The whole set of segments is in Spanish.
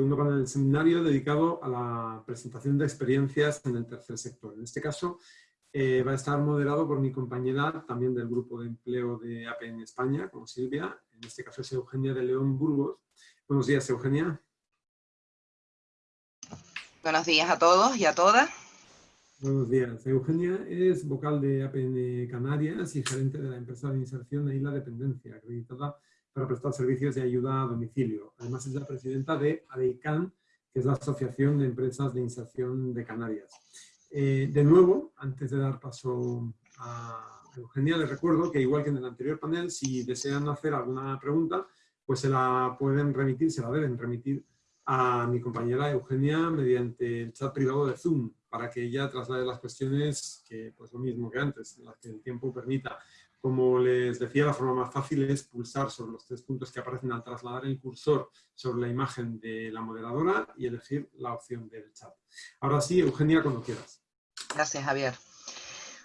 segundo panel del seminario dedicado a la presentación de experiencias en el tercer sector. En este caso eh, va a estar moderado por mi compañera también del grupo de empleo de APN España, como Silvia, en este caso es Eugenia de León Burgos. Buenos días, Eugenia. Buenos días a todos y a todas. Buenos días. Eugenia es vocal de APN Canarias y gerente de la empresa de inserción de Isla Dependencia, acreditada para prestar servicios de ayuda a domicilio. Además es la presidenta de ADEICAN, que es la Asociación de Empresas de Inserción de Canarias. Eh, de nuevo, antes de dar paso a Eugenia, les recuerdo que igual que en el anterior panel, si desean hacer alguna pregunta, pues se la pueden remitir, se la deben remitir a mi compañera Eugenia mediante el chat privado de Zoom para que ella traslade las cuestiones que, pues lo mismo que antes, las que el tiempo permita. Como les decía, la forma más fácil es pulsar sobre los tres puntos que aparecen al trasladar el cursor sobre la imagen de la moderadora y elegir la opción del chat. Ahora sí, Eugenia, cuando quieras. Gracias, Javier.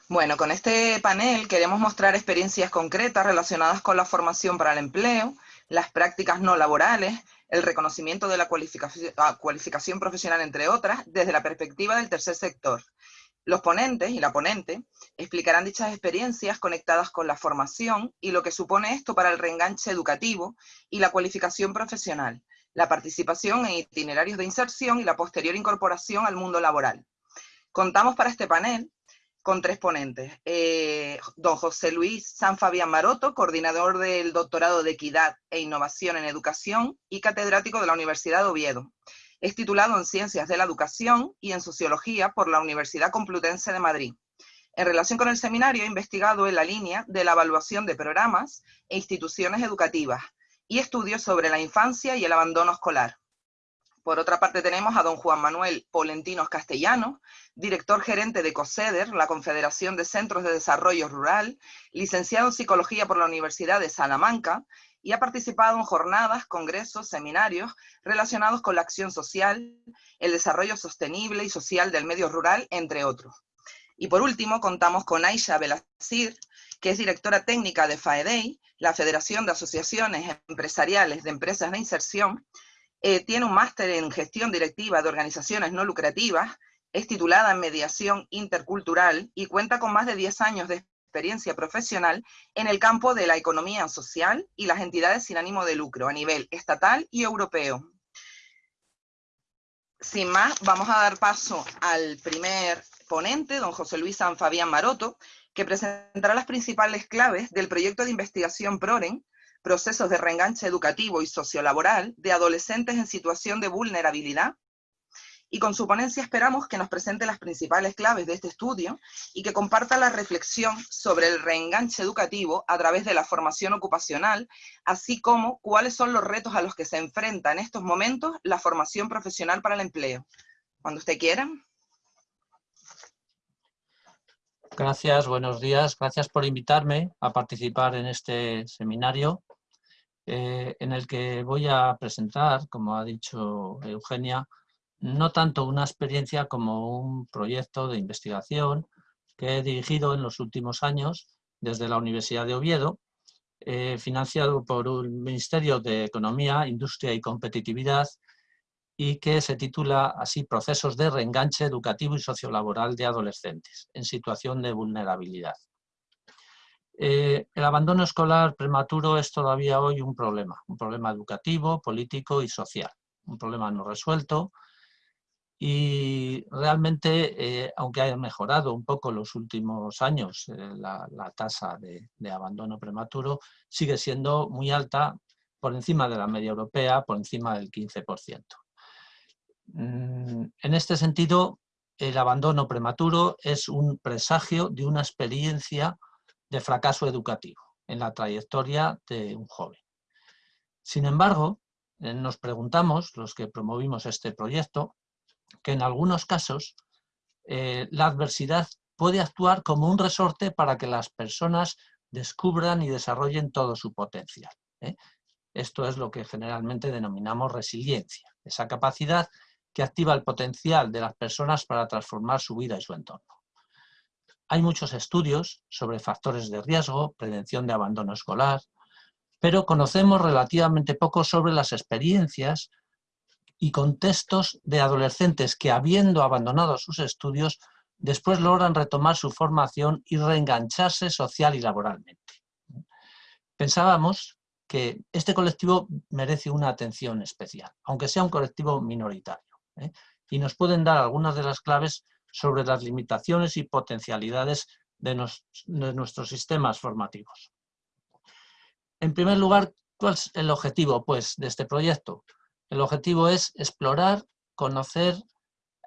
Bueno, con este panel queremos mostrar experiencias concretas relacionadas con la formación para el empleo, las prácticas no laborales, el reconocimiento de la ah, cualificación, profesional, entre otras, desde la perspectiva del tercer sector. Los ponentes y la ponente explicarán dichas experiencias conectadas con la formación y lo que supone esto para el reenganche educativo y la cualificación profesional, la participación en itinerarios de inserción y la posterior incorporación al mundo laboral. Contamos para este panel con tres ponentes. Eh, don José Luis San Fabián Maroto, coordinador del Doctorado de Equidad e Innovación en Educación y catedrático de la Universidad de Oviedo. Es titulado en Ciencias de la Educación y en Sociología por la Universidad Complutense de Madrid. En relación con el seminario, ha investigado en la línea de la evaluación de programas e instituciones educativas y estudios sobre la infancia y el abandono escolar. Por otra parte tenemos a don Juan Manuel Polentinos Castellanos, director gerente de COSEDER, la Confederación de Centros de Desarrollo Rural, licenciado en Psicología por la Universidad de Salamanca, y ha participado en jornadas, congresos, seminarios relacionados con la acción social, el desarrollo sostenible y social del medio rural, entre otros. Y por último, contamos con Aisha Belazir, que es directora técnica de FAEDEI, la Federación de Asociaciones Empresariales de Empresas de Inserción, eh, tiene un máster en gestión directiva de organizaciones no lucrativas, es titulada en mediación intercultural y cuenta con más de 10 años de experiencia profesional en el campo de la economía social y las entidades sin ánimo de lucro a nivel estatal y europeo. Sin más, vamos a dar paso al primer ponente, don José Luis San Fabián Maroto, que presentará las principales claves del proyecto de investigación PROREN, procesos de reenganche educativo y sociolaboral de adolescentes en situación de vulnerabilidad. Y con su ponencia esperamos que nos presente las principales claves de este estudio y que comparta la reflexión sobre el reenganche educativo a través de la formación ocupacional, así como cuáles son los retos a los que se enfrenta en estos momentos la formación profesional para el empleo. Cuando usted quiera. Gracias, buenos días. Gracias por invitarme a participar en este seminario eh, en el que voy a presentar, como ha dicho Eugenia, no tanto una experiencia como un proyecto de investigación que he dirigido en los últimos años desde la Universidad de Oviedo, eh, financiado por el Ministerio de Economía, Industria y Competitividad y que se titula así Procesos de reenganche educativo y sociolaboral de adolescentes en situación de vulnerabilidad. Eh, el abandono escolar prematuro es todavía hoy un problema, un problema educativo, político y social, un problema no resuelto y realmente, eh, aunque haya mejorado un poco los últimos años eh, la, tasa de, abandono prematuro, sigue siendo muy alta por encima de la media europea, por encima del 15%. Mm, en este sentido, el abandono prematuro es un presagio de una experiencia de fracaso educativo en la trayectoria de un joven. Sin embargo, eh, nos preguntamos, los que promovimos este proyecto, que en algunos casos eh, la adversidad puede actuar como un resorte para que las personas descubran y desarrollen todo su potencial. ¿eh? Esto es lo que generalmente denominamos resiliencia, esa capacidad que activa el potencial de las personas para transformar su vida y su entorno. Hay muchos estudios sobre factores de riesgo, prevención de abandono escolar, pero conocemos relativamente poco sobre las experiencias y contextos de adolescentes que, habiendo abandonado sus estudios, después logran retomar su formación y reengancharse social y laboralmente. Pensábamos que este colectivo merece una atención especial, aunque sea un colectivo minoritario, ¿eh? y nos pueden dar algunas de las claves sobre las limitaciones y potencialidades de, de nuestros sistemas formativos. En primer lugar, ¿cuál es el objetivo pues, de este proyecto? El objetivo es explorar, conocer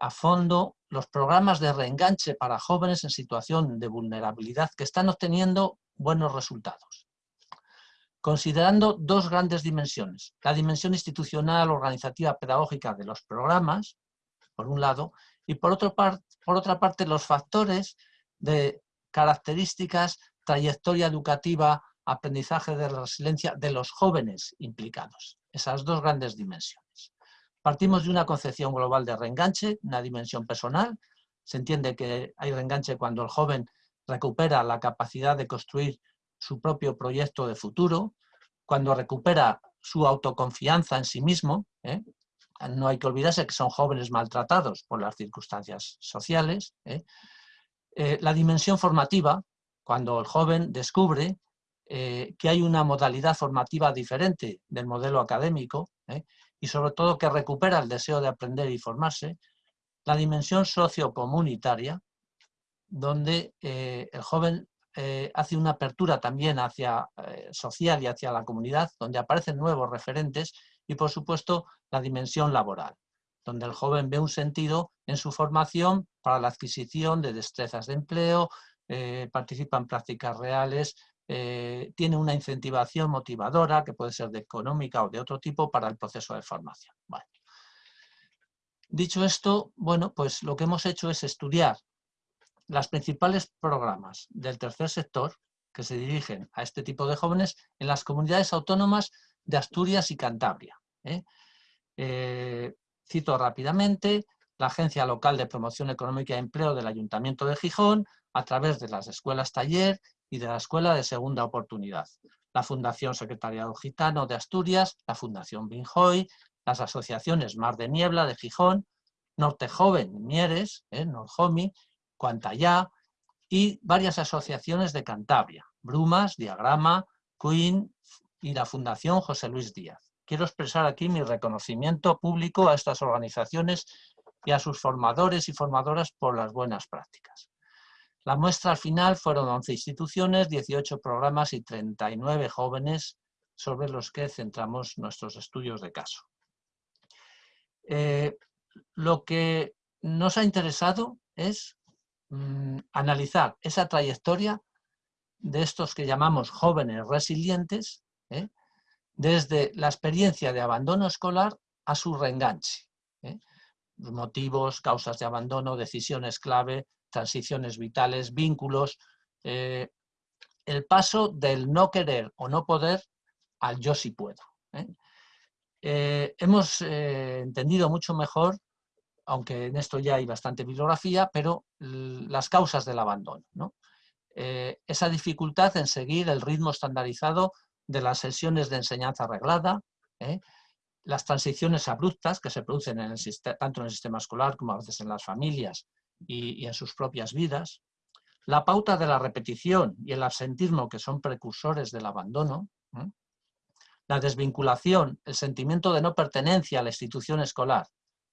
a fondo los programas de reenganche para jóvenes en situación de vulnerabilidad que están obteniendo buenos resultados. Considerando dos grandes dimensiones, la dimensión institucional, organizativa, pedagógica de los programas, por un lado, y por, otra parte los factores de características, trayectoria educativa, aprendizaje de resiliencia de los jóvenes implicados. Esas dos grandes dimensiones. Partimos de una concepción global de reenganche, una dimensión personal. Se entiende que hay reenganche cuando el joven recupera la capacidad de construir su propio proyecto de futuro, cuando recupera su autoconfianza en sí mismo. ¿eh? No hay que olvidarse que son jóvenes maltratados por las circunstancias sociales. ¿eh? Eh, la dimensión formativa, cuando el joven descubre que hay una modalidad formativa diferente del modelo académico y sobre todo que recupera el deseo de aprender y formarse, la dimensión sociocomunitaria, donde eh, el joven eh, hace una apertura también hacia eh, social y hacia la comunidad, donde aparecen nuevos referentes y por supuesto la dimensión laboral, donde el joven ve un sentido en su formación para la adquisición de destrezas de empleo, participa en prácticas reales, eh, tiene una incentivación motivadora, que puede ser de económica o de otro tipo, para el proceso de formación. Dicho esto, bueno, pues lo que hemos hecho es estudiar los principales programas del tercer sector que se dirigen a este tipo de jóvenes en las comunidades autónomas de Asturias y Cantabria. ¿eh? Eh, cito rápidamente la Agencia Local de Promoción Económica y Empleo del Ayuntamiento de Gijón, a través de las escuelas taller y de la Escuela de Segunda Oportunidad. La Fundación Secretariado Gitano de Asturias, la Fundación Binjoy, las asociaciones Mar de Niebla de Gijón, Norte Joven Mieres, eh, Norjomi, Cuantayá y varias asociaciones de Cantabria, Brumas, Diagrama, Queen y la Fundación José Luis Díaz. Quiero expresar aquí mi reconocimiento público a estas organizaciones y a sus formadores y formadoras por las buenas prácticas. La muestra al final fueron 11 instituciones, 18 programas y 39 jóvenes sobre los que centramos nuestros estudios de caso. Eh, lo que nos ha interesado es mm, analizar esa trayectoria de estos que llamamos jóvenes resilientes, ¿eh? desde la experiencia de abandono escolar a su reenganche. ¿eh? Motivos, causas de abandono, decisiones clave, transiciones vitales, vínculos, eh, el paso del no querer o no poder al yo sí puedo. ¿eh? Eh, hemos entendido mucho mejor, aunque en esto ya hay bastante bibliografía, pero las causas del abandono. esa dificultad en seguir el ritmo estandarizado de las sesiones de enseñanza arreglada, las transiciones abruptas que se producen tanto en el sistema escolar como a veces en las familias y, en sus propias vidas, la pauta de la repetición y el absentismo que son precursores del abandono, la desvinculación, el sentimiento de no pertenencia a la institución escolar,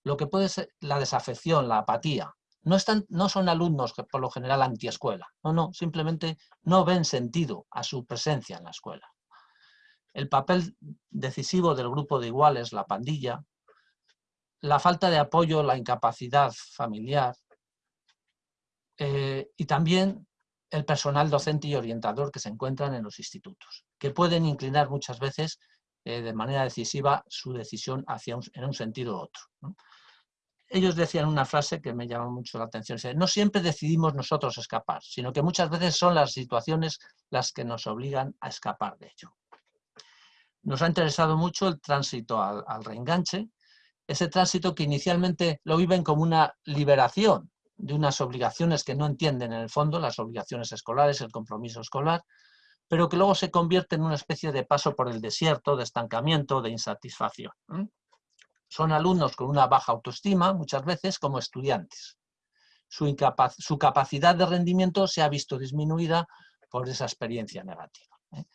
lo que puede ser la desafección, la apatía. No, están, no son alumnos que por lo general antiescuela, no, no, simplemente no ven sentido a su presencia en la escuela. El papel decisivo del grupo de iguales, la pandilla, la falta de apoyo, la incapacidad familiar, eh, y también el personal docente y orientador que se encuentran en los institutos, que pueden inclinar muchas veces eh, de manera decisiva su decisión hacia en un sentido u otro. Ellos decían una frase que me llamó mucho la atención, no siempre decidimos nosotros escapar, sino que muchas veces son las situaciones las que nos obligan a escapar de ello. Nos ha interesado mucho el tránsito al, al reenganche, ese tránsito que inicialmente lo viven como una liberación, de unas obligaciones que no entienden en el fondo, las obligaciones escolares, el compromiso escolar, pero que luego se convierte en una especie de paso por el desierto, de estancamiento, de insatisfacción. son alumnos con una baja autoestima, muchas veces como estudiantes. Su, su capacidad de rendimiento se ha visto disminuida por esa experiencia negativa. ¿eh?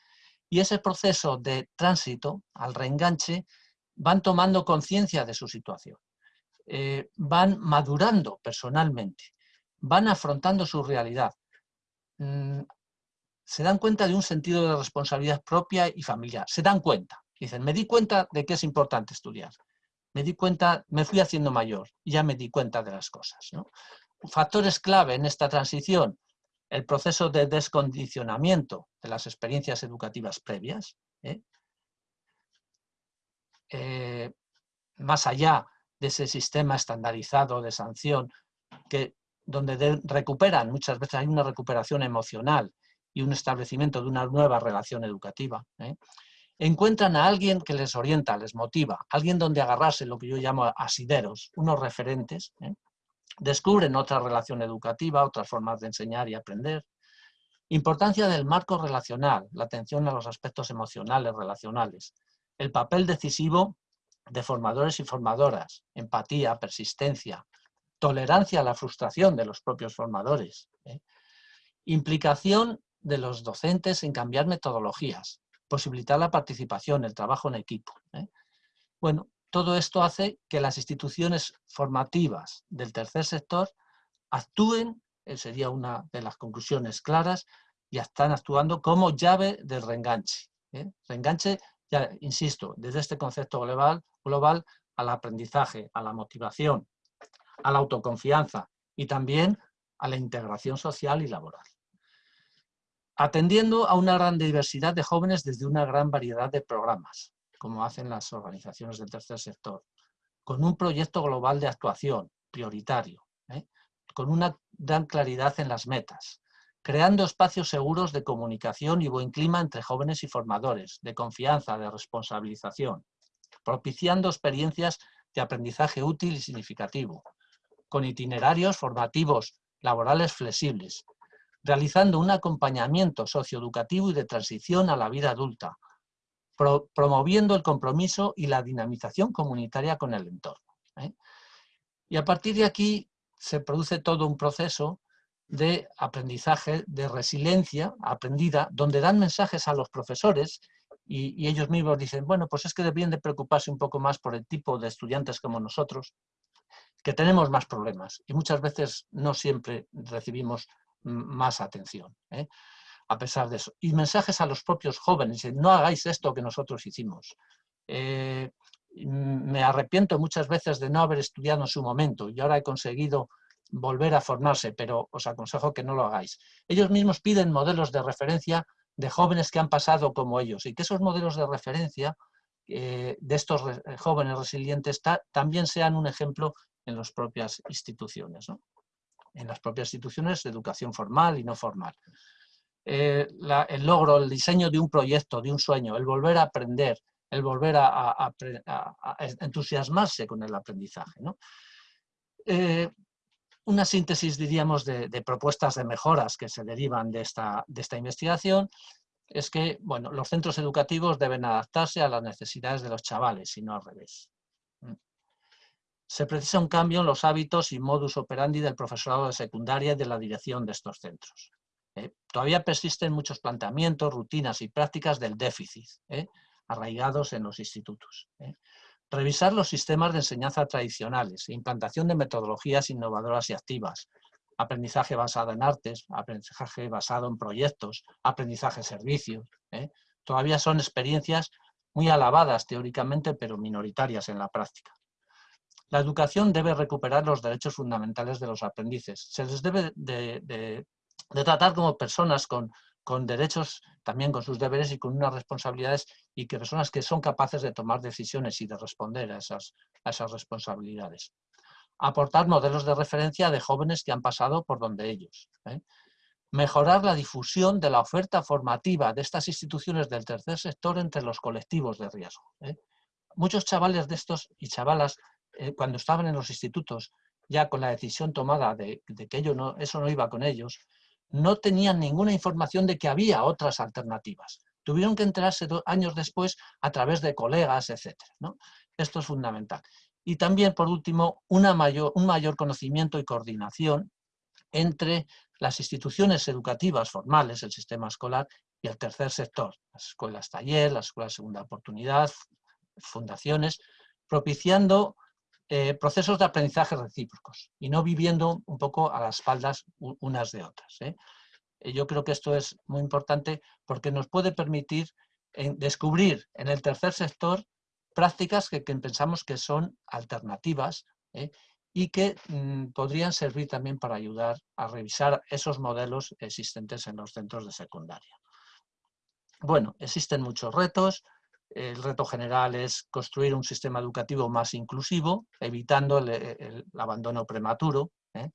Y ese proceso de tránsito al reenganche van tomando conciencia de su situación, eh, van madurando personalmente, van afrontando su realidad, mm, se dan cuenta de un sentido de responsabilidad propia y familiar, se dan cuenta, dicen, me di cuenta de que es importante estudiar, me di cuenta, me fui haciendo mayor ya me di cuenta de las cosas. Factores clave en esta transición, el proceso de descondicionamiento de las experiencias educativas previas, ¿eh? Eh, más allá de ese sistema estandarizado de sanción, que, donde recuperan, muchas veces hay una recuperación emocional y un establecimiento de una nueva relación educativa. ¿eh? encuentran a alguien que les orienta, les motiva, alguien donde agarrarse, lo que yo llamo asideros, unos referentes, ¿eh? descubren otra relación educativa, otras formas de enseñar y aprender. Importancia del marco relacional, la atención a los aspectos emocionales, relacionales. El papel decisivo de formadores y formadoras, empatía, persistencia, tolerancia a la frustración de los propios formadores. ¿eh? Implicación de los docentes en cambiar metodologías, posibilitar la participación, el trabajo en equipo. ¿eh? Bueno, todo esto hace que las instituciones formativas del tercer sector actúen, eh, sería una de las conclusiones claras, y están actuando como llave del reenganche. Reenganche, ya insisto, desde este concepto global, global al aprendizaje, a la motivación, a la autoconfianza y también a la integración social y laboral atendiendo a una gran diversidad de jóvenes desde una gran variedad de programas, como hacen las organizaciones del tercer sector, con un proyecto global de actuación prioritario, ¿eh? con una gran claridad en las metas, creando espacios seguros de comunicación y buen clima entre jóvenes y formadores, de confianza, de responsabilización, propiciando experiencias de aprendizaje útil y significativo, con itinerarios formativos laborales flexibles, realizando un acompañamiento socioeducativo y de transición a la vida adulta, promoviendo el compromiso y la dinamización comunitaria con el entorno. ¿eh? Y a partir de aquí se produce todo un proceso de aprendizaje, de resiliencia aprendida, donde dan mensajes a los profesores y, ellos mismos dicen, bueno, pues es que deberían de preocuparse un poco más por el tipo de estudiantes como nosotros, que tenemos más problemas y muchas veces no siempre recibimos más atención, ¿eh? a pesar de eso. Y mensajes a los propios jóvenes, no hagáis esto que nosotros hicimos. Eh, me arrepiento muchas veces de no haber estudiado en su momento y ahora he conseguido volver a formarse, pero os aconsejo que no lo hagáis. Ellos mismos piden modelos de referencia de jóvenes que han pasado como ellos y que esos modelos de referencia eh, de estos jóvenes resilientes también sean un ejemplo en las propias instituciones. ¿no? en las propias instituciones de educación formal y no formal. Eh, el logro, el diseño de un proyecto, de un sueño, el volver a aprender, el volver a, entusiasmarse con el aprendizaje. Eh, una síntesis, diríamos, de, propuestas de mejoras que se derivan de esta, investigación es que bueno, los centros educativos deben adaptarse a las necesidades de los chavales y no al revés se precisa un cambio en los hábitos y modus operandi del profesorado de secundaria y de la dirección de estos centros. ¿eh? todavía persisten muchos planteamientos, rutinas y prácticas del déficit, ¿eh? arraigados en los institutos. ¿eh? Revisar los sistemas de enseñanza tradicionales, implantación de metodologías innovadoras y activas, aprendizaje basado en artes, aprendizaje basado en proyectos, aprendizaje servicios. Todavía son experiencias muy alabadas teóricamente, pero minoritarias en la práctica. La educación debe recuperar los derechos fundamentales de los aprendices. Se les debe de, tratar como personas con, derechos, también con sus deberes y con unas responsabilidades y que personas que son capaces de tomar decisiones y de responder a esas, responsabilidades. Aportar modelos de referencia de jóvenes que han pasado por donde ellos. ¿eh? Mejorar la difusión de la oferta formativa de estas instituciones del tercer sector entre los colectivos de riesgo. ¿eh? Muchos chavales de estos y chavalas eh, cuando estaban en los institutos, ya con la decisión tomada de, que ello no, eso no iba con ellos, no tenían ninguna información de que había otras alternativas. Tuvieron que enterarse años después a través de colegas, etc. ¿no? Esto es fundamental. y también, por último, un mayor conocimiento y coordinación entre las instituciones educativas formales, el sistema escolar, y el tercer sector, las escuelas taller, las escuelas segunda oportunidad, fundaciones, propiciando eh, procesos de aprendizaje recíprocos y no viviendo un poco a las espaldas unas de otras. ¿eh? Eh, yo creo que esto es muy importante porque nos puede permitir descubrir en el tercer sector prácticas que, pensamos que son alternativas y que mm, podrían servir también para ayudar a revisar esos modelos existentes en los centros de secundaria. Bueno, existen muchos retos, el reto general es construir un sistema educativo más inclusivo, evitando el, abandono prematuro, ¿eh?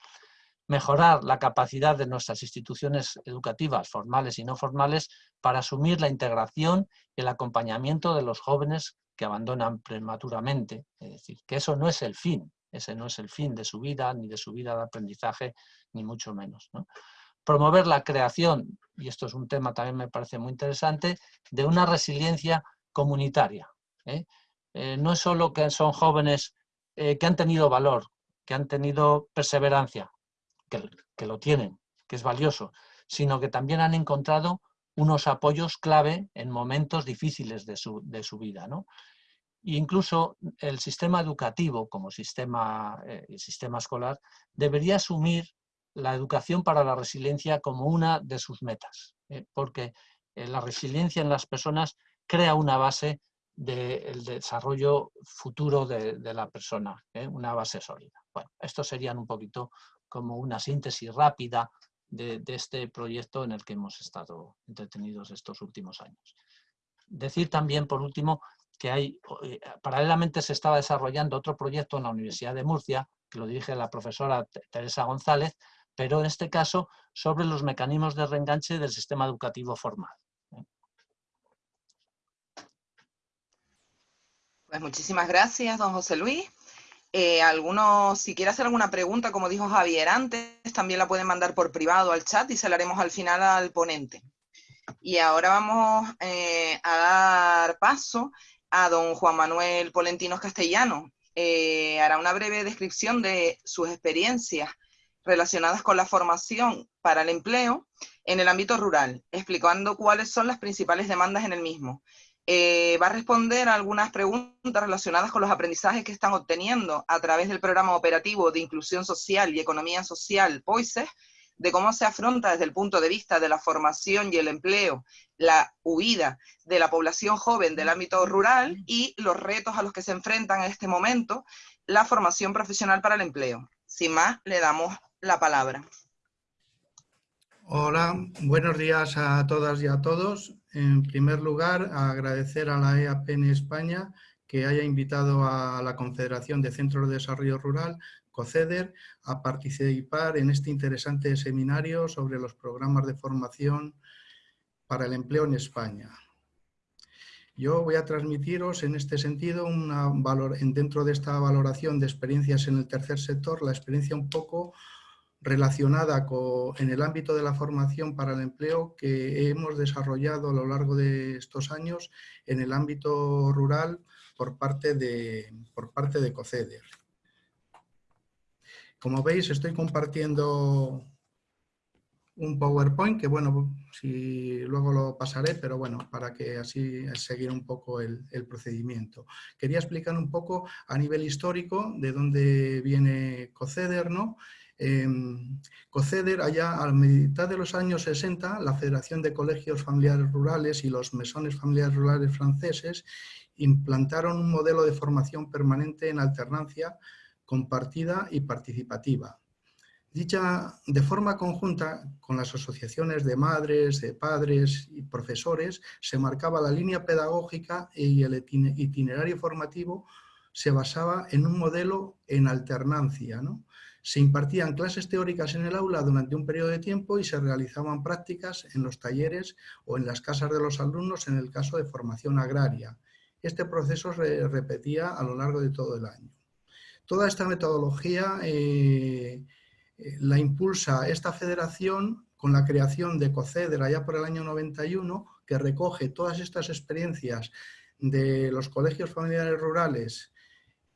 mejorar la capacidad de nuestras instituciones educativas, formales y no formales, para asumir la integración y el acompañamiento de los jóvenes que abandonan prematuramente. Es decir, que eso no es el fin, ese no es el fin de su vida, ni de su vida de aprendizaje, ni mucho menos. Promover la creación, y esto es un tema también me parece muy interesante, de una resiliencia comunitaria. ¿eh? Eh, no es solo que son jóvenes eh, que han tenido valor, que han tenido perseverancia, que, lo tienen, que es valioso, sino que también han encontrado unos apoyos clave en momentos difíciles de su, vida. ¿no? E incluso el sistema educativo como sistema, sistema escolar debería asumir la educación para la resiliencia como una de sus metas, porque la resiliencia en las personas crea una base del desarrollo futuro de, la persona, ¿eh? una base sólida. Bueno, esto serían un poquito como una síntesis rápida de, este proyecto en el que hemos estado entretenidos estos últimos años. Decir también, por último, que hay, eh, paralelamente se estaba desarrollando otro proyecto en la Universidad de Murcia, que lo dirige la profesora Teresa González, pero en este caso sobre los mecanismos de reenganche del sistema educativo formal. Pues muchísimas gracias, don José Luis. Eh, algunos, si quiere hacer alguna pregunta, como dijo Javier antes, también la pueden mandar por privado al chat y se la haremos al final al ponente. Y ahora vamos eh, a dar paso a don Juan Manuel Polentinos Castellano. Eh, hará una breve descripción de sus experiencias relacionadas con la formación para el empleo en el ámbito rural, explicando cuáles son las principales demandas en el mismo eh, va a responder a algunas preguntas relacionadas con los aprendizajes que están obteniendo a través del programa operativo de inclusión social y economía social POISES, de cómo se afronta desde el punto de vista de la formación y el empleo la huida de la población joven del ámbito rural y los retos a los que se enfrentan en este momento la formación profesional para el empleo. Sin más, le damos la palabra. Hola, buenos días a todas y a todos. En primer lugar, agradecer a la EAPN España que haya invitado a la Confederación de Centros de Desarrollo Rural, COCEDER, a participar en este interesante seminario sobre los programas de formación para el empleo en España. Yo voy a transmitiros en este sentido, una valor, dentro de esta valoración de experiencias en el tercer sector, la experiencia un poco relacionada con, en el ámbito de la formación para el empleo que hemos desarrollado a lo largo de estos años en el ámbito rural por parte de, por parte de COCEDER. Como veis, estoy compartiendo un PowerPoint que, bueno, si luego lo pasaré, pero bueno, para que así seguir un poco el, el, procedimiento. Quería explicar un poco a nivel histórico de dónde viene COCEDER, ¿no? Eh, COCEDER, allá a mitad de los años 60, la Federación de Colegios Familiares Rurales y los mesones familiares rurales franceses implantaron un modelo de formación permanente en alternancia compartida y participativa. Dicha de forma conjunta con las asociaciones de madres, de padres y profesores, se marcaba la línea pedagógica y el itinerario formativo se basaba en un modelo en alternancia, ¿no? Se impartían clases teóricas en el aula durante un periodo de tiempo y se realizaban prácticas en los talleres o en las casas de los alumnos en el caso de formación agraria. Este proceso se repetía a lo largo de todo el año. Toda esta metodología eh, eh, la impulsa esta federación con la creación de COCEDER allá por el año 91, que recoge todas estas experiencias de los colegios familiares rurales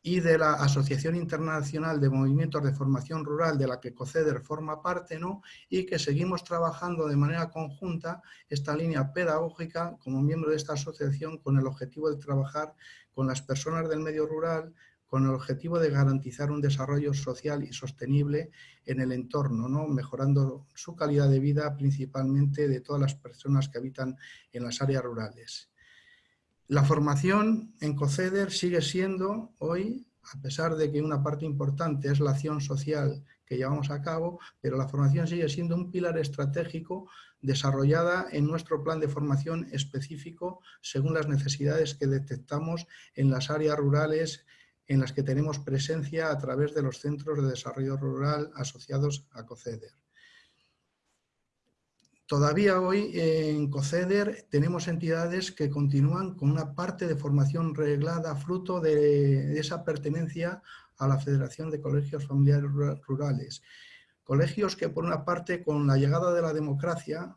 y de la Asociación Internacional de Movimientos de Formación Rural, de la que COCEDER forma parte, ¿no? y que seguimos trabajando de manera conjunta esta línea pedagógica como miembro de esta asociación con el objetivo de trabajar con las personas del medio rural, con el objetivo de garantizar un desarrollo social y sostenible en el entorno, ¿no? mejorando su calidad de vida principalmente de todas las personas que habitan en las áreas rurales. La formación en COCEDER sigue siendo hoy, a pesar de que una parte importante es la acción social que llevamos a cabo, pero la formación sigue siendo un pilar estratégico desarrollada en nuestro plan de formación específico según las necesidades que detectamos en las áreas rurales en las que tenemos presencia a través de los centros de desarrollo rural asociados a COCEDER. Todavía hoy en COCEDER tenemos entidades que continúan con una parte de formación reglada fruto de esa pertenencia a la Federación de Colegios Familiares Rurales. Colegios que por una parte con la llegada de la democracia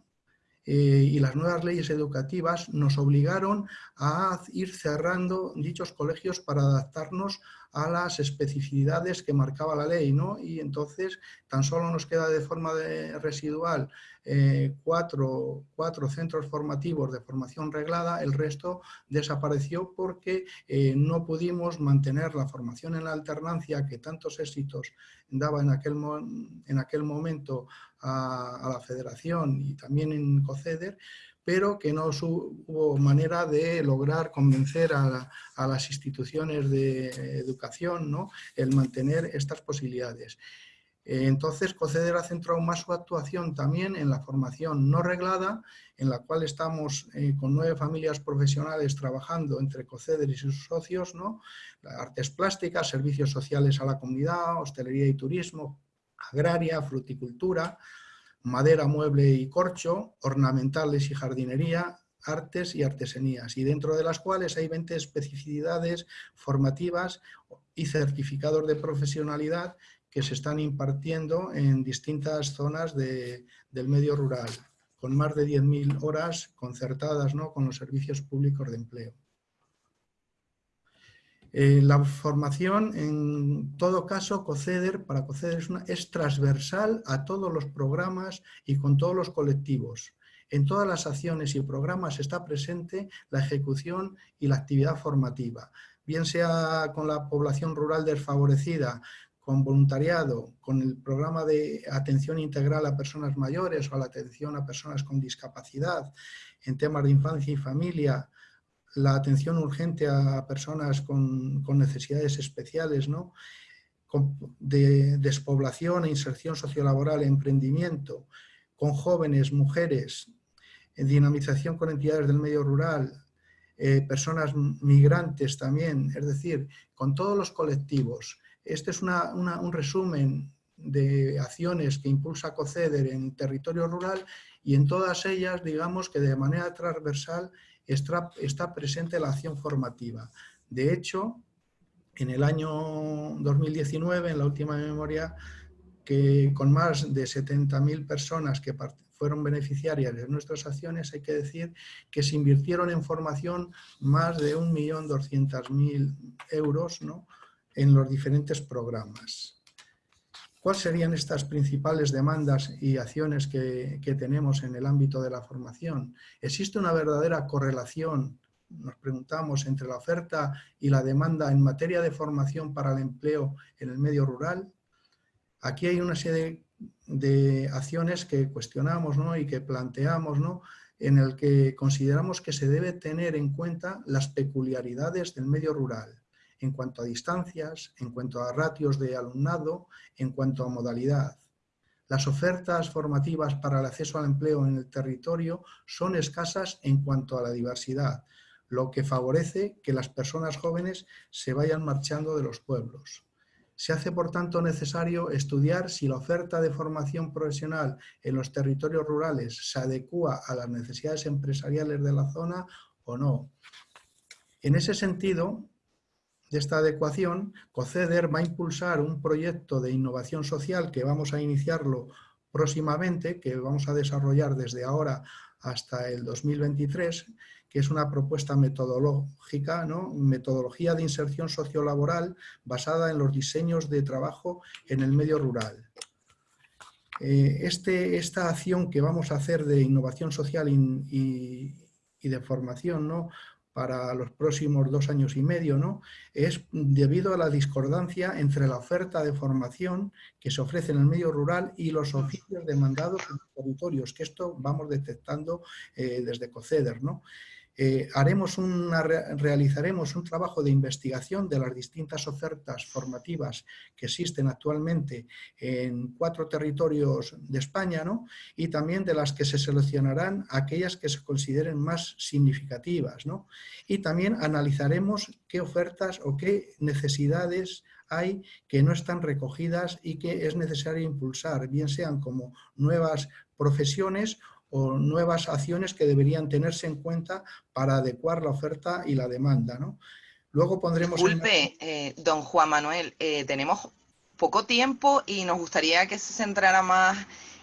eh, y las nuevas leyes educativas nos obligaron a ir cerrando dichos colegios para adaptarnos a las especificidades que marcaba la ley, ¿no? Y entonces tan solo nos queda de forma residual eh, cuatro, centros formativos de formación reglada, el resto desapareció porque eh, no pudimos mantener la formación en la alternancia que tantos éxitos daba en aquel, en aquel momento a, a la federación y también en COCEDER, pero que no hubo manera de lograr convencer a, las instituciones de educación ¿no? el mantener estas posibilidades. Eh, entonces, COCEDER ha centrado más su actuación también en la formación no reglada, en la cual estamos eh, con nueve familias profesionales trabajando entre COCEDER y sus socios, ¿no? artes plásticas, servicios sociales a la comunidad, hostelería y turismo, agraria, fruticultura, madera, mueble y corcho, ornamentales y jardinería, artes y artesanías, y dentro de las cuales hay 20 especificidades formativas y certificados de profesionalidad que se están impartiendo en distintas zonas del medio rural, con más de 10.000 horas concertadas ¿no? con los servicios públicos de empleo. Eh, la formación, en todo caso, COCEDER, para COCEDER es, es transversal a todos los programas y con todos los colectivos. En todas las acciones y programas está presente la ejecución y la actividad formativa, bien sea con la población rural desfavorecida, con voluntariado, con el programa de atención integral a personas mayores o la atención a personas con discapacidad, en temas de infancia y familia, la atención urgente a personas con, necesidades especiales, ¿no? de despoblación e inserción sociolaboral, emprendimiento, con jóvenes, mujeres, dinamización con entidades del medio rural, eh, personas migrantes también, es decir, con todos los colectivos. Este es un resumen de acciones que impulsa COCEDER en territorio rural y en todas ellas, digamos que de manera transversal está, presente la acción formativa. De hecho, en el año 2019, en la última memoria, que con más de 70.000 personas que fueron beneficiarias de nuestras acciones, hay que decir que se invirtieron en formación más de 1.200.000 euros ¿no? en los diferentes programas. ¿Cuáles serían estas principales demandas y acciones que, tenemos en el ámbito de la formación? ¿Existe una verdadera correlación, nos preguntamos, entre la oferta y la demanda en materia de formación para el empleo en el medio rural? Aquí hay una serie de, acciones que cuestionamos y que planteamos ¿no? en el que consideramos que se debe tener en cuenta las peculiaridades del medio rural en cuanto a distancias, en cuanto a ratios de alumnado, en cuanto a modalidad. Las ofertas formativas para el acceso al empleo en el territorio son escasas en cuanto a la diversidad, lo que favorece que las personas jóvenes se vayan marchando de los pueblos. Se hace, por tanto, necesario estudiar si la oferta de formación profesional en los territorios rurales se adecua a las necesidades empresariales de la zona o no. En ese sentido, de esta adecuación, COCEDER va a impulsar un proyecto de innovación social que vamos a iniciarlo próximamente, que vamos a desarrollar desde ahora hasta el 2023, que es una propuesta metodológica, ¿no? metodología de inserción sociolaboral basada en los diseños de trabajo en el medio rural. Eh, este, esta acción que vamos a hacer de innovación social y, y de formación, ¿no? Para los próximos dos años y medio, ¿no? es debido a la discordancia entre la oferta de formación que se ofrece en el medio rural y los oficios demandados en los territorios, que esto vamos detectando eh, desde COCEDER. ¿no? Eh, haremos una, realizaremos un trabajo de investigación de las distintas ofertas formativas que existen actualmente en cuatro territorios de España ¿no? y también de las que se seleccionarán aquellas que se consideren más significativas. ¿no? Y también analizaremos qué ofertas o qué necesidades hay que no están recogidas y que es necesario impulsar, bien sean como nuevas profesiones o nuevas acciones que deberían tenerse en cuenta para adecuar la oferta y la demanda. ¿no? Luego pondremos... Disculpe, eh, don Juan Manuel, eh, tenemos poco tiempo y nos gustaría que se centrara más,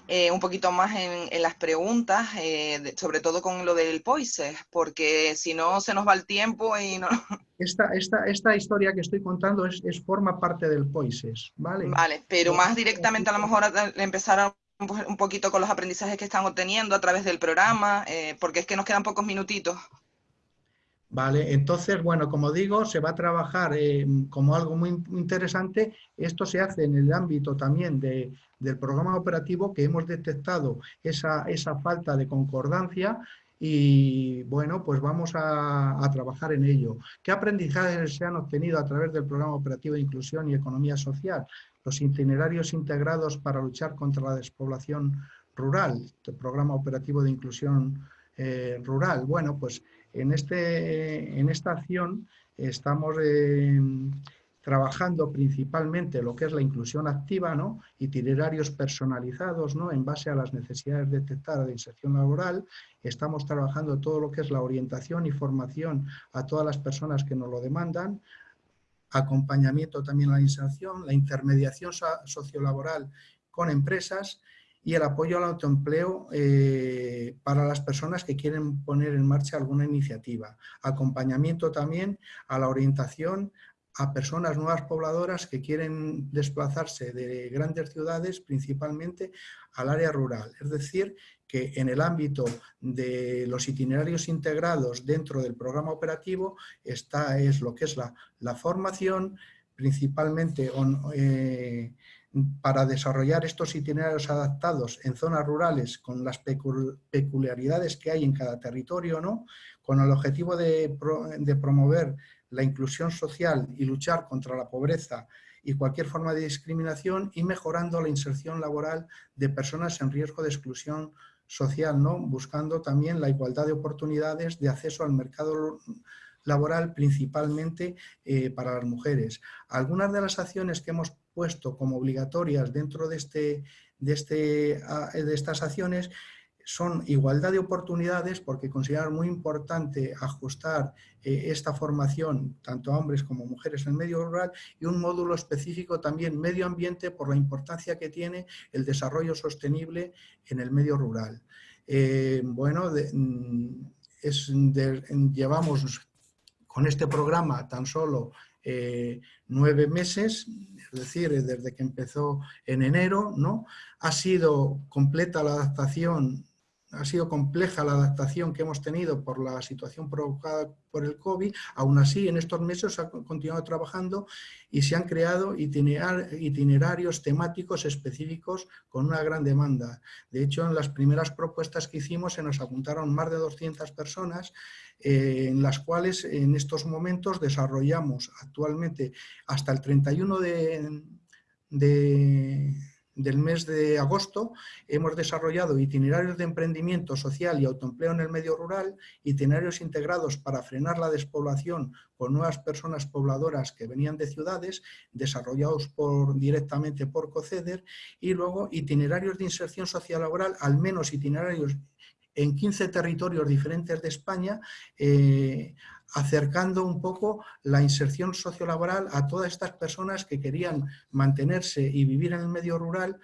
eh, un poquito más en, las preguntas, sobre todo con lo del POISES, porque si no se nos va el tiempo y no... Esta, esta, esta historia que estoy contando es, es forma parte del POISES, ¿vale? Vale, pero más directamente a lo mejor empezar a un poquito con los aprendizajes que están obteniendo a través del programa, eh, porque es que nos quedan pocos minutitos. Vale, entonces, bueno, como digo, se va a trabajar eh, como algo muy interesante. Esto se hace en el ámbito también de, del programa operativo que hemos detectado esa, esa falta de concordancia y bueno, pues vamos a, trabajar en ello. ¿Qué aprendizajes se han obtenido a través del Programa Operativo de Inclusión y Economía Social? Los itinerarios integrados para luchar contra la despoblación rural, el programa operativo de inclusión eh, rural. Bueno, pues en, este, en esta acción estamos eh, trabajando principalmente lo que es la inclusión activa, ¿no? itinerarios personalizados ¿no? en base a las necesidades detectadas de inserción laboral. Estamos trabajando todo lo que es la orientación y formación a todas las personas que nos lo demandan, acompañamiento también a la inserción, la intermediación sociolaboral con empresas y el apoyo al autoempleo eh, para las personas que quieren poner en marcha alguna iniciativa. Acompañamiento también a la orientación a personas nuevas pobladoras que quieren desplazarse de grandes ciudades principalmente al área rural. Es decir, que en el ámbito de los itinerarios integrados dentro del programa operativo está es lo que es la, la formación, principalmente eh, para desarrollar estos itinerarios adaptados en zonas rurales con las peculiaridades que hay en cada territorio, ¿no? con el objetivo de, de promover la inclusión social y luchar contra la pobreza y cualquier forma de discriminación y mejorando la inserción laboral de personas en riesgo de exclusión social, ¿no? buscando también la igualdad de oportunidades de acceso al mercado laboral, principalmente eh, para las mujeres. Algunas de las acciones que hemos puesto como obligatorias dentro de, este, de, este, de estas acciones son igualdad de oportunidades porque considerar muy importante ajustar eh, esta formación tanto a hombres como mujeres en el medio rural y un módulo específico también medio ambiente por la importancia que tiene el desarrollo sostenible en el medio rural. Eh, bueno, mm, llevamos con este programa tan solo eh, nueve meses, es decir, desde que empezó en enero, ¿no? Ha sido completa la adaptación ha sido compleja la adaptación que hemos tenido por la situación provocada por el COVID, aún así en estos meses se ha continuado trabajando y se han creado itinerarios temáticos específicos con una gran demanda. De hecho, en las primeras propuestas que hicimos se nos apuntaron más de 200 personas eh, en las cuales en estos momentos desarrollamos actualmente hasta el 31 de, de del mes de agosto hemos desarrollado itinerarios de emprendimiento social y autoempleo en el medio rural, itinerarios integrados para frenar la despoblación con nuevas personas pobladoras que venían de ciudades, desarrollados por, directamente por COCEDER, y luego itinerarios de inserción social laboral, al menos itinerarios en 15 territorios diferentes de España, eh, acercando un poco la inserción sociolaboral a todas estas personas que querían mantenerse y vivir en el medio rural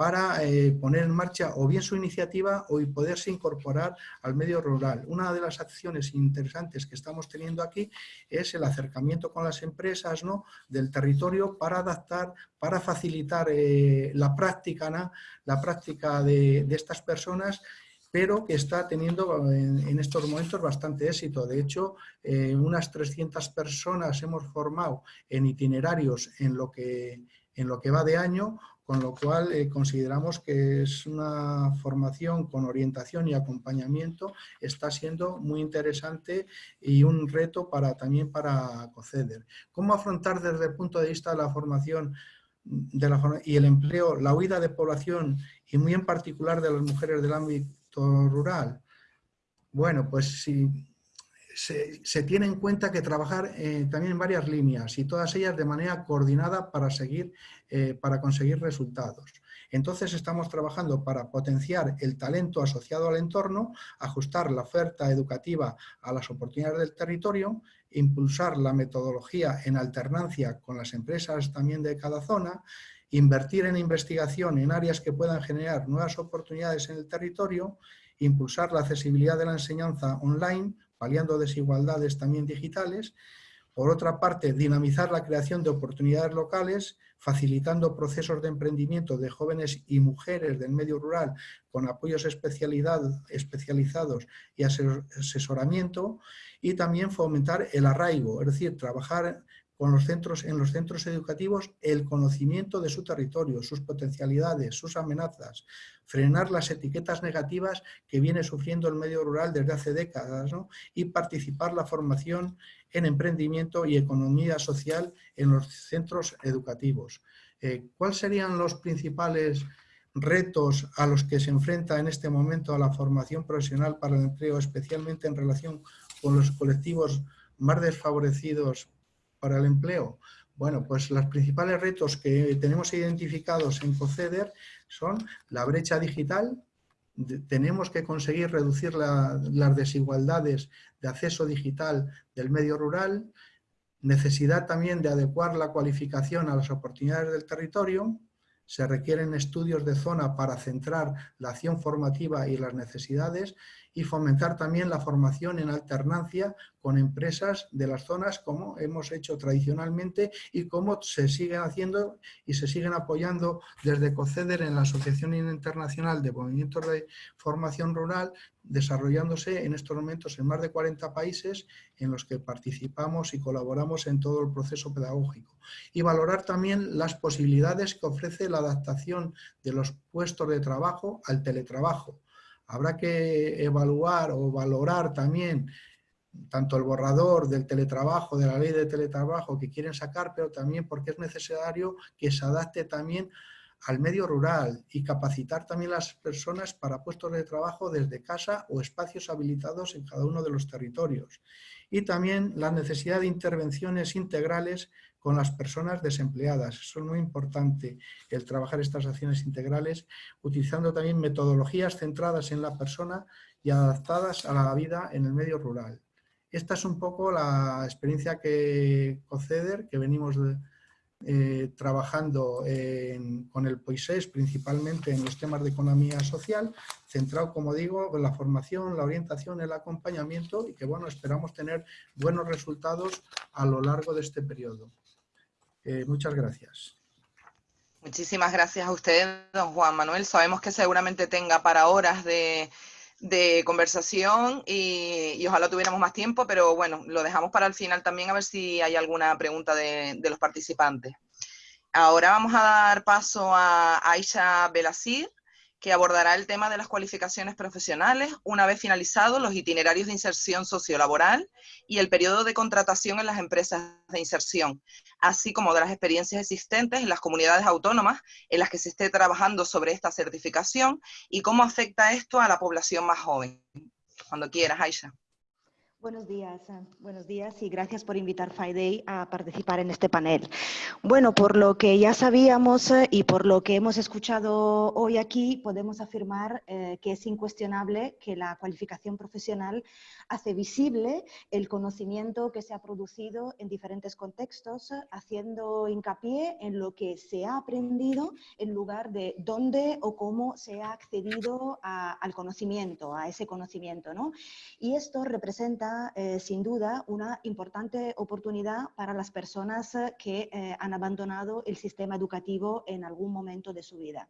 para eh, poner en marcha o bien su iniciativa o poderse incorporar al medio rural. Una de las acciones interesantes que estamos teniendo aquí es el acercamiento con las empresas ¿no? del territorio para adaptar, para facilitar eh, la práctica, la práctica de, estas personas pero que está teniendo en, estos momentos bastante éxito. De hecho, eh, unas 300 personas hemos formado en itinerarios en lo que, en lo que va de año, con lo cual eh, consideramos que es una formación con orientación y acompañamiento, está siendo muy interesante y un reto para, también para COCEDER. ¿Cómo afrontar desde el punto de vista de la formación de la, y el empleo la huida de población y muy en particular de las mujeres del ámbito rural? Bueno, pues si se, tiene en cuenta que trabajar eh, también en varias líneas y todas ellas de manera coordinada para, seguir, eh, para conseguir resultados. Entonces estamos trabajando para potenciar el talento asociado al entorno, ajustar la oferta educativa a las oportunidades del territorio, impulsar la metodología en alternancia con las empresas también de cada zona, invertir en investigación en áreas que puedan generar nuevas oportunidades en el territorio, impulsar la accesibilidad de la enseñanza online paliando desigualdades también digitales. Por otra parte, dinamizar la creación de oportunidades locales, facilitando procesos de emprendimiento de jóvenes y mujeres del medio rural con apoyos especializados y asesoramiento, y también fomentar el arraigo, es decir, trabajar en los centros educativos el conocimiento de su territorio, sus potencialidades, sus amenazas, frenar las etiquetas negativas que viene sufriendo el medio rural desde hace décadas y participar la formación en emprendimiento y economía social en los centros educativos. Eh, ¿Cuáles serían los principales retos a los que se enfrenta en este momento a la formación profesional para el empleo, especialmente en relación con los colectivos más desfavorecidos para el empleo? Bueno, pues los principales retos que tenemos identificados en COCEDER son la brecha digital, tenemos que conseguir reducir las desigualdades de acceso digital del medio rural, necesidad también de adecuar la cualificación a las oportunidades del territorio, se requieren estudios de zona para centrar la acción formativa y las necesidades y fomentar también la formación en alternancia con empresas de las zonas como hemos hecho tradicionalmente y como se siguen haciendo y se siguen apoyando desde COCEDER en la Asociación Internacional de Movimientos de Formación Rural, desarrollándose en estos momentos en más de 40 países en los que participamos y colaboramos en todo el proceso pedagógico. Y valorar también las posibilidades que ofrece la adaptación de los puestos de trabajo al teletrabajo Habrá que evaluar o valorar también tanto el borrador del teletrabajo, de la ley de teletrabajo que quieren sacar, pero también porque es necesario que se adapte también al medio rural y capacitar también las personas para puestos de trabajo desde casa o espacios habilitados en cada uno de los territorios. Y también la necesidad de intervenciones integrales con las personas desempleadas. Eso es muy importante, el trabajar estas acciones integrales, utilizando también metodologías centradas en la persona y adaptadas a la vida en el medio rural. Esta es un poco la experiencia que COCEDER, que venimos eh, trabajando con el POISES, principalmente en los temas de economía social, centrado, como digo, en la formación, la orientación, el acompañamiento y que, bueno, esperamos tener buenos resultados a lo largo de este periodo. Eh, muchas gracias. Muchísimas gracias a usted, don Juan Manuel. Sabemos que seguramente tenga para horas de, conversación y, ojalá tuviéramos más tiempo, pero bueno, lo dejamos para el final también a ver si hay alguna pregunta de, de los participantes. Ahora vamos a dar paso a Aisha Belasir, que abordará el tema de las cualificaciones profesionales una vez finalizados los itinerarios de inserción sociolaboral y el periodo de contratación en las empresas de inserción, así como de las experiencias existentes en las comunidades autónomas en las que se esté trabajando sobre esta certificación y cómo afecta esto a la población más joven. Cuando quieras, Aisha. Buenos días, eh, buenos días y gracias por invitar FIDE a participar en este panel. Bueno, por lo que ya sabíamos eh, y por lo que hemos escuchado hoy aquí, podemos afirmar eh, que es incuestionable que la cualificación profesional hace visible el conocimiento que se ha producido en diferentes contextos, haciendo hincapié en lo que se ha aprendido en lugar de dónde o cómo se ha accedido al conocimiento, a ese conocimiento. ¿no? Y esto representa eh, sin duda una importante oportunidad para las personas eh, que eh, han abandonado el sistema educativo en algún momento de su vida.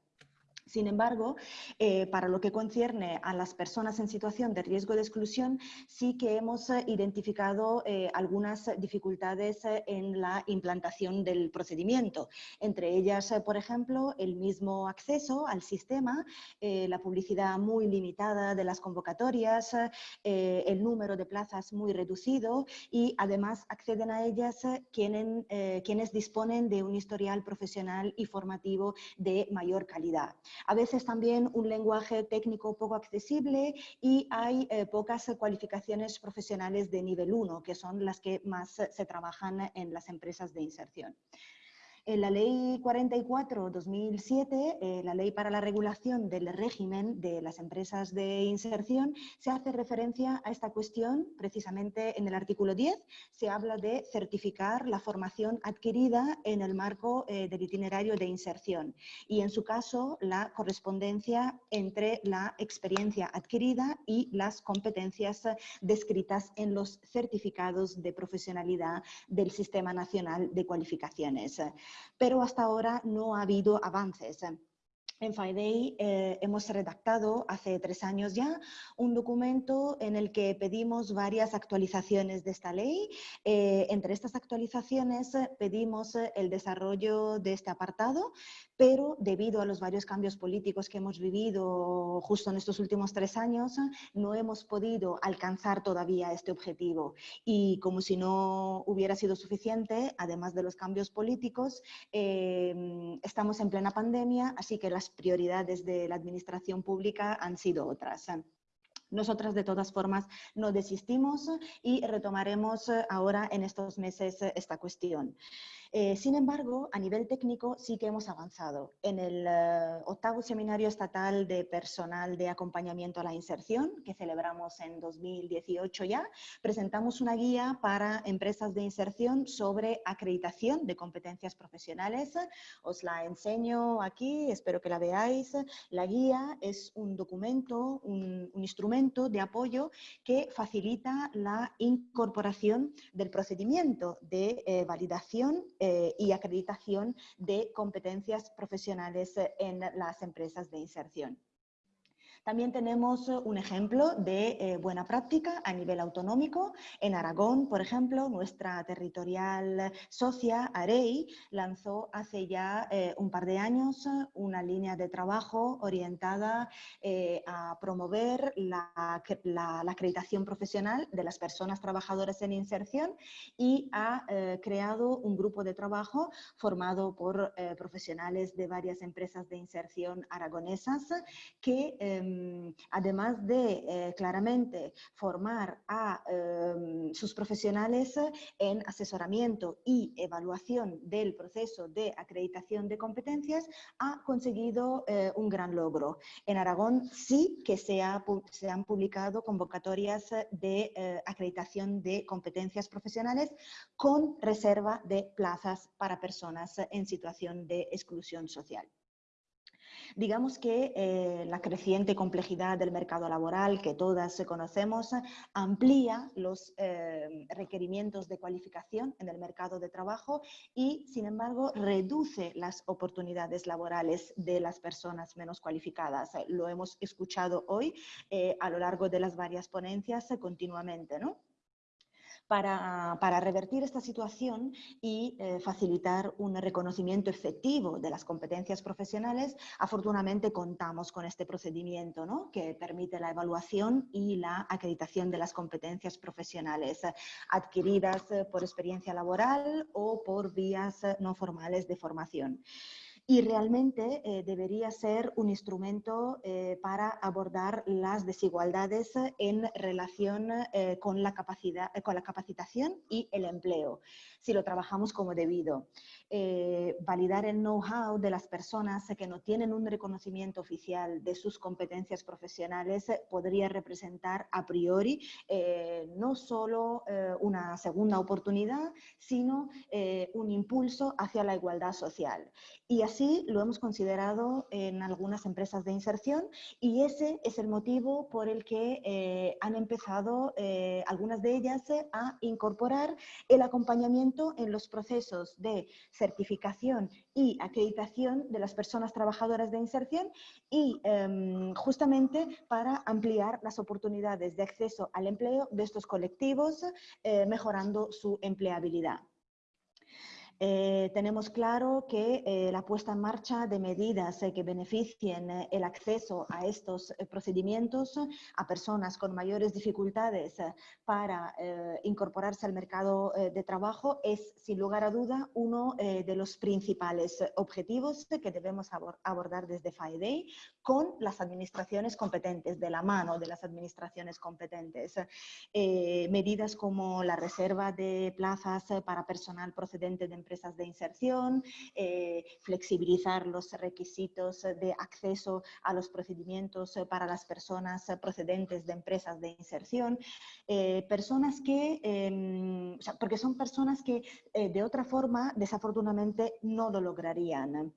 Sin embargo, eh, para lo que concierne a las personas en situación de riesgo de exclusión, sí que hemos eh, identificado eh, algunas dificultades en la implantación del procedimiento. Entre ellas, por ejemplo, el mismo acceso al sistema, la publicidad muy limitada de las convocatorias, el número de plazas muy reducido y además acceden a ellas quienes disponen de un historial profesional y formativo de mayor calidad a veces también un lenguaje técnico poco accesible y hay eh, pocas cualificaciones profesionales de nivel 1, que son las que más se trabajan en las empresas de inserción. En la Ley 44-2007, eh, la Ley para la Regulación del Régimen de las Empresas de Inserción, se hace referencia a esta cuestión precisamente en el artículo 10. Se habla de certificar la formación adquirida en el marco eh, del itinerario de inserción y, en su caso, la correspondencia entre la experiencia adquirida y las competencias descritas en los certificados de profesionalidad del Sistema Nacional de Cualificaciones pero hasta ahora no ha habido avances. En FIDE eh, hemos redactado hace tres años ya un documento en el que pedimos varias actualizaciones de esta ley. Eh, entre estas actualizaciones eh, pedimos el desarrollo de este apartado, pero debido a los varios cambios políticos que hemos vivido justo en estos últimos tres años, no hemos podido alcanzar todavía este objetivo. Y como si no hubiera sido suficiente, además de los cambios políticos, estamos en plena pandemia, así que las prioridades de la administración pública han sido otras. Nosotras, de todas formas, no desistimos y retomaremos ahora en estos meses esta cuestión. Eh, sin embargo, a nivel técnico sí que hemos avanzado. En el eh, octavo Seminario Estatal de Personal de Acompañamiento a la Inserción, que celebramos en 2018 ya, presentamos una guía para empresas de inserción sobre acreditación de competencias profesionales. Os la enseño aquí, espero que la veáis. La guía es un documento, un, un instrumento de apoyo que facilita la incorporación del procedimiento de eh, validación eh, y acreditación de competencias profesionales en las empresas de inserción. También tenemos eh, un ejemplo de eh, buena práctica a nivel autonómico. En Aragón, por ejemplo, nuestra territorial socia, AREI, lanzó hace ya eh, un par de años una línea de trabajo orientada a promover la, acreditación profesional de las personas trabajadoras en inserción y ha creado un grupo de trabajo formado por profesionales de varias empresas de inserción aragonesas que em, Em, además de eh, claramente formar a em, sus profesionales en asesoramiento y evaluación del proceso de acreditación de competencias, ha conseguido eh, un gran logro. En Aragón sí que se, se han publicado convocatorias de eh, acreditación de competencias profesionales con reserva de plazas para personas en situación de exclusión social. Digamos que eh, la creciente complejidad del mercado laboral que todas conocemos amplía los eh, requerimientos de cualificación en el mercado de trabajo y, sin embargo, reduce las oportunidades laborales de las personas menos cualificadas. Lo hemos escuchado hoy eh, a lo largo de las varias ponencias continuamente, ¿no? Para, revertir esta situación y eh, facilitar un reconocimiento efectivo de las competencias profesionales, afortunadamente contamos con este procedimiento ¿no? que permite la evaluación y la acreditación de las competencias profesionales adquiridas por experiencia laboral o por vías no formales de formación. Y realmente eh, debería ser un instrumento eh, para abordar las desigualdades en relación eh, con, la capacidad, con la capacitación y el empleo, si lo trabajamos como debido. validar el know-how de las personas que no tienen un reconocimiento oficial de sus competencias profesionales podría representar a priori no solo una segunda oportunidad, sino un impulso hacia la igualdad social. Y así lo hemos considerado en algunas empresas de inserción y ese es el motivo por el que eh, han empezado eh, algunas de ellas a incorporar el acompañamiento en los procesos de certificación y acreditación de las personas trabajadoras de inserción y em, justamente para ampliar las oportunidades de acceso al empleo de estos colectivos, eh, mejorando su empleabilidad. Eh, tenemos claro que eh, la puesta en marcha de medidas eh, que beneficien el acceso a estos procedimientos a personas con mayores dificultades para incorporarse al mercado de trabajo es, sin lugar a duda, uno de los principales objetivos que debemos abordar desde FIDE con las administraciones competentes, de la mano de las administraciones competentes. medidas como la reserva de plazas para personal procedente de empresas empresas de inserción, eh, flexibilizar los requisitos de acceso a los procedimientos para las personas procedentes de empresas de inserción, eh, personas que, em, porque son personas que eh, de otra forma desafortunadamente no lo lograrían.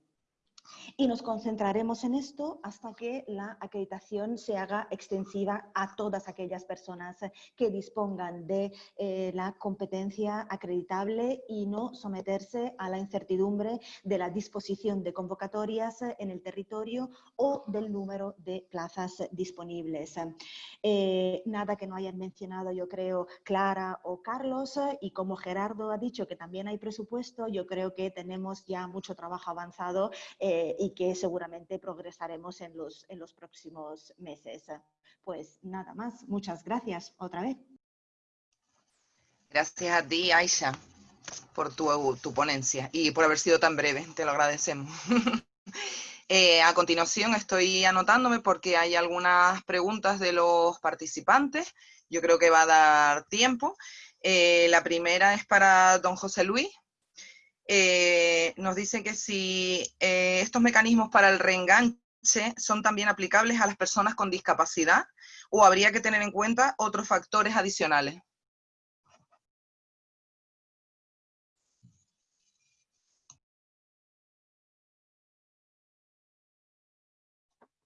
Y nos concentraremos en esto hasta que la acreditación se haga extensiva a todas aquellas personas que dispongan de eh, la competencia acreditable y no someterse a la incertidumbre de la disposición de convocatorias en el territorio o del número de plazas disponibles. Eh, nada que no hayan mencionado, yo creo, Clara o Carlos, y como Gerardo ha dicho que también hay presupuesto, yo creo que tenemos ya mucho trabajo avanzado eh, eh, y que seguramente progresaremos en los, en los próximos meses. Pues nada más, muchas gracias otra vez. Gracias a ti, Aisha, por tu, tu ponencia y por haber sido tan breve, te lo agradecemos. Eh, a continuación estoy anotándome porque hay algunas preguntas de los participantes. Yo creo que va a dar tiempo. Eh, la primera es para don José Luis. Eh, nos dicen que si eh, estos mecanismos para el reenganche son también aplicables a las personas con discapacidad o habría que tener en cuenta otros factores adicionales.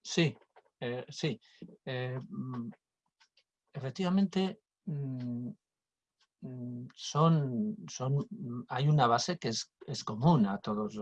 Sí, eh, sí. Mm, efectivamente, mm, son, son, mm, hay una base que es, común a todos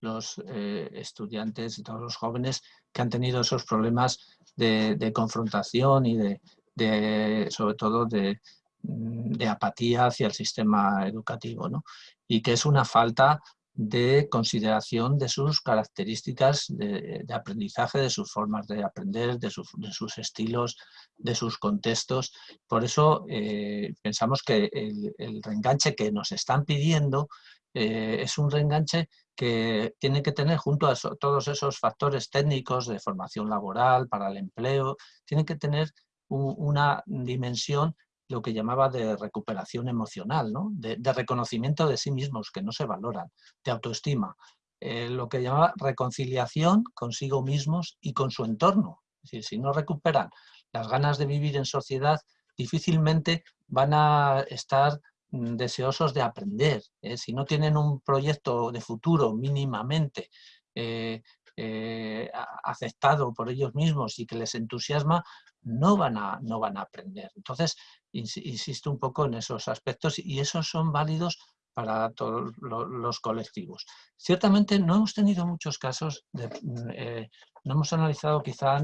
los, eh, estudiantes y todos los jóvenes que han tenido esos problemas de, confrontación y de, sobre todo de, mm, de, apatía hacia el sistema educativo, ¿no? y que es una falta de consideración de sus características de, aprendizaje, de sus formas de aprender, de, sus estilos, de sus contextos. Por eso eh, pensamos que el, reenganche que nos están pidiendo eh, es un reenganche que tiene que tener junto a todos esos factores técnicos de formación laboral, para el empleo, tiene que tener una dimensión lo que llamaba de recuperación emocional, ¿no? de, reconocimiento de sí mismos, que no se valoran, de autoestima, eh, lo que llamaba reconciliación consigo mismos y con su entorno. Si no recuperan las ganas de vivir en sociedad, difícilmente van a estar mm, deseosos de aprender. ¿eh? Si no tienen un proyecto de futuro mínimamente eh, aceptado por ellos mismos y que les entusiasma, no van a, no van a aprender. Entonces, insisto un poco en esos aspectos y esos son válidos para todos los colectivos. Ciertamente no hemos tenido muchos casos, mm, eh, no hemos analizado quizá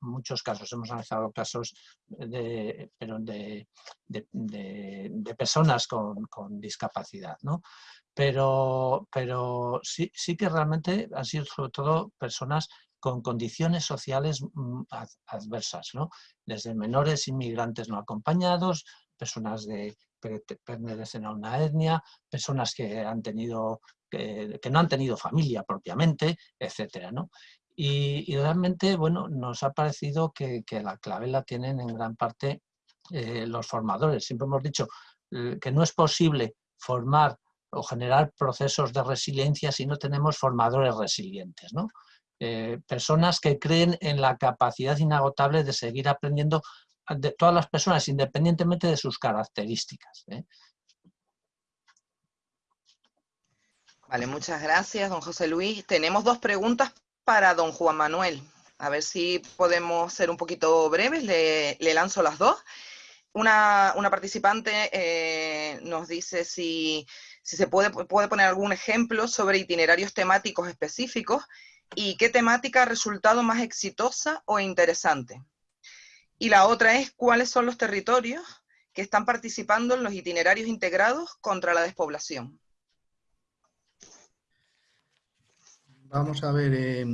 muchos casos, hemos analizado casos de, pero de, de personas con, con, discapacidad, ¿no? Pero, pero sí, sí que realmente han sido sobre todo personas con condiciones sociales mm, adversas, ¿no? desde menores inmigrantes no acompañados, personas de pertenecen a una etnia, personas que, han tenido, que, no han tenido familia propiamente, etc. Y, realmente bueno, nos ha parecido que, la clave la tienen en gran parte eh, los formadores. Siempre hemos dicho eh, que no es posible formar o generar procesos de resiliencia si no tenemos formadores resilientes. ¿no? Eh, personas que creen en la capacidad inagotable de seguir aprendiendo de todas las personas, independientemente de sus características. ¿eh? Vale, muchas gracias, don José Luis. Tenemos dos preguntas para don Juan Manuel. A ver si podemos ser un poquito breves, le, lanzo las dos. Una, participante eh, nos dice si, se puede, puede poner algún ejemplo sobre itinerarios temáticos específicos y qué temática ha resultado más exitosa o interesante. Y la otra es cuáles son los territorios que están participando en los itinerarios integrados contra la despoblación. Vamos a ver, eh,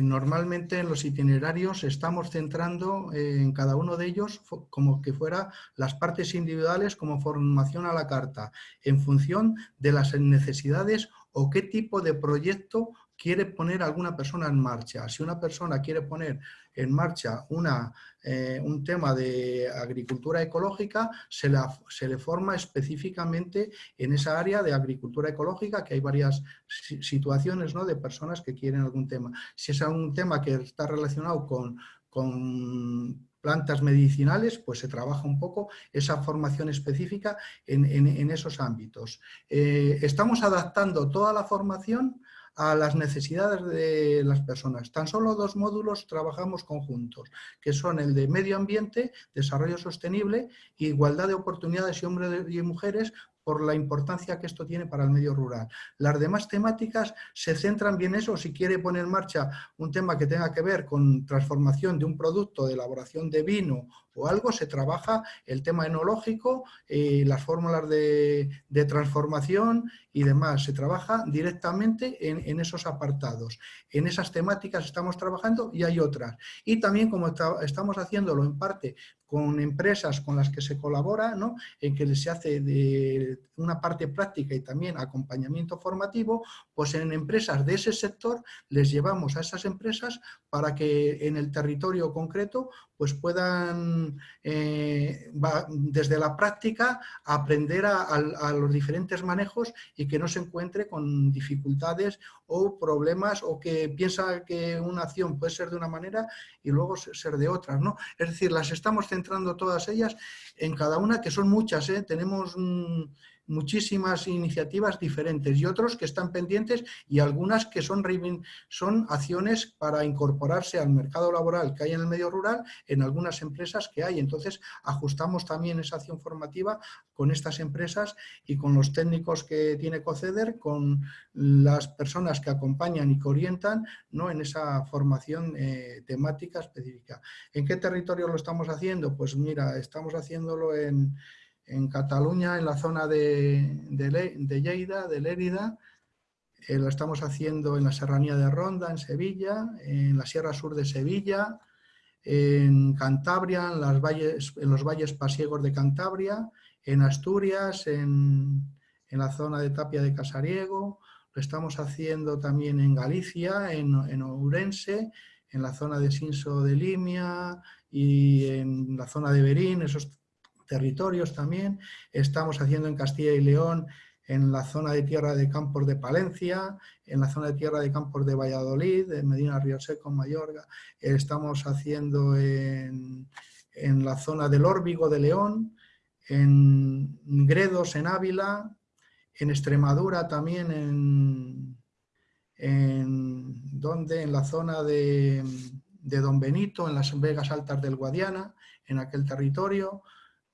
normalmente en los itinerarios estamos centrando eh, en cada uno de ellos como que fuera las partes individuales como formación a la carta, en función de las necesidades o qué tipo de proyecto quiere poner alguna persona en marcha. Si una persona quiere poner en marcha una, eh, un tema de agricultura ecológica, se, se, le forma específicamente en esa área de agricultura ecológica, que hay varias situaciones ¿no? de personas que quieren algún tema. Si es un tema que está relacionado con, con plantas medicinales, pues se trabaja un poco esa formación específica en, esos ámbitos. Eh, estamos adaptando toda la formación a las necesidades de las personas. Tan solo dos módulos trabajamos conjuntos, que son el de medio ambiente, desarrollo sostenible igualdad de oportunidades y hombres y mujeres por la importancia que esto tiene para el medio rural. Las demás temáticas se centran bien en eso, si quiere poner en marcha un tema que tenga que ver con transformación de un producto, de elaboración de vino o algo, se trabaja el tema enológico, y las fórmulas de, transformación y demás. Se trabaja directamente en, esos apartados. En esas temáticas estamos trabajando y hay otras. Y también como estamos haciéndolo en parte con empresas con las que se colabora, ¿no? en que se hace una parte práctica y también acompañamiento formativo, pues en empresas de ese sector les llevamos a esas empresas para que en el territorio concreto pues puedan eh, desde la práctica aprender a, los diferentes manejos y que no se encuentre con dificultades o problemas o que piensa que una acción puede ser de una manera y luego ser de otra. ¿no? Es decir, las estamos centrando todas ellas en cada una, que son muchas. ¿eh? Tenemos muchísimas iniciativas diferentes y otros que están pendientes y algunas que son, son acciones para incorporarse al mercado laboral que hay en el medio rural en algunas empresas que hay. Entonces ajustamos también esa acción formativa con estas empresas y con los técnicos que tiene COCEDER, con las personas que acompañan y que orientan ¿no? en esa formación eh, temática específica. ¿En qué territorio lo estamos haciendo? Pues mira, estamos haciéndolo en en Cataluña, en la zona de, de, Lleida, de Lérida, eh, lo estamos haciendo en la serranía de Ronda, en Sevilla, en la Sierra Sur de Sevilla, en Cantabria, en, valles, en los valles pasiegos de Cantabria, en Asturias, en, la zona de Tapia de Casariego, lo estamos haciendo también en Galicia, en, en Ourense, en la zona de Sinso de Limia y en la zona de Berín, territorios también. Estamos haciendo en Castilla y León, en la zona de tierra de campos de Palencia, en la zona de tierra de campos de Valladolid, en Medina Río Seco, Mayorga. Estamos haciendo en, la zona del Órbigo de León, en Gredos, en Ávila, en Extremadura también, en, en, ¿dónde? en la zona de, de Don Benito, en las Vegas Altas del Guadiana, en aquel territorio,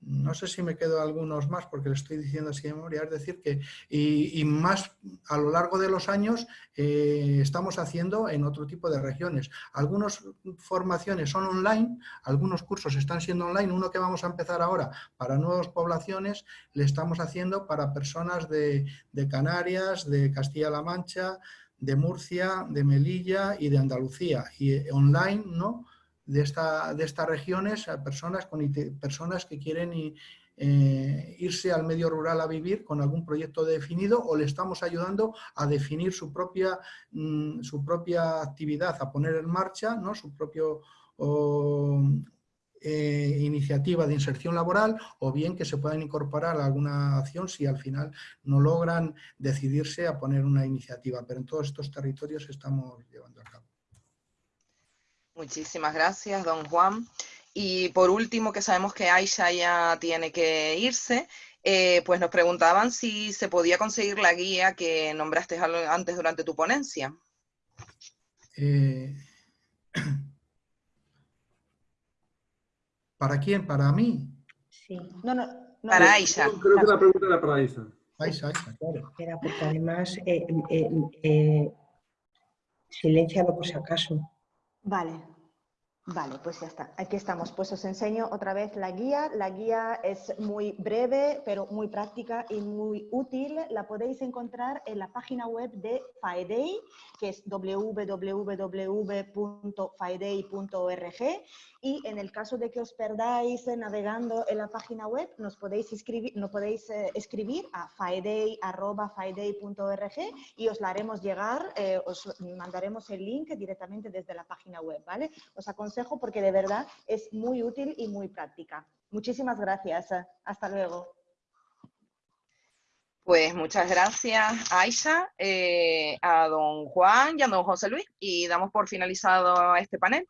no sé si me quedo algunos más porque le estoy diciendo así de memoria, es decir que, y, más a lo largo de los años eh, estamos haciendo en otro tipo de regiones. Algunas formaciones son online, algunos cursos están siendo online, uno que vamos a empezar ahora para nuevas poblaciones, le estamos haciendo para personas de, Canarias, de Castilla-La Mancha, de Murcia, de Melilla y de Andalucía, y online, ¿no?, de, esta, de estas regiones a personas, con, personas que quieren eh, irse al medio rural a vivir con algún proyecto definido o le estamos ayudando a definir su propia, mm, su propia actividad, a poner en marcha ¿no? su propio eh, iniciativa de inserción laboral o bien que se puedan incorporar a alguna acción si al final no logran decidirse a poner una iniciativa. Pero en todos estos territorios estamos llevando a cabo. Muchísimas gracias, don Juan. Y por último, que sabemos que Aisha ya tiene que irse, eh, pues nos preguntaban si se podía conseguir la guía que nombraste antes durante tu ponencia. Eh, ¿Para quién? ¿Para mí? Sí. No, no, Para Aisha. Creo que la pregunta era para Aisha. Aisha, Aisha, claro. Era porque además, eh, eh, eh, silencialo por si acaso. Vale, Vale, pues ya está. Aquí estamos. Pues os enseño otra vez la guía. La guía es muy breve, pero muy práctica y muy útil. La podéis encontrar en la página web de FAEDEI, que es www.faedei.org. Y en el caso de que os perdáis navegando en la página web, nos podéis escribir, nos podéis, eh, escribir a faedei.org y os la haremos llegar, eh, os mandaremos el link directamente desde la página web, ¿vale? Os aconsejo porque de verdad es muy útil y muy práctica. Muchísimas gracias. Hasta luego. Pues muchas gracias, Aisha, eh, a don Juan y a don José Luis. Y damos por finalizado este panel.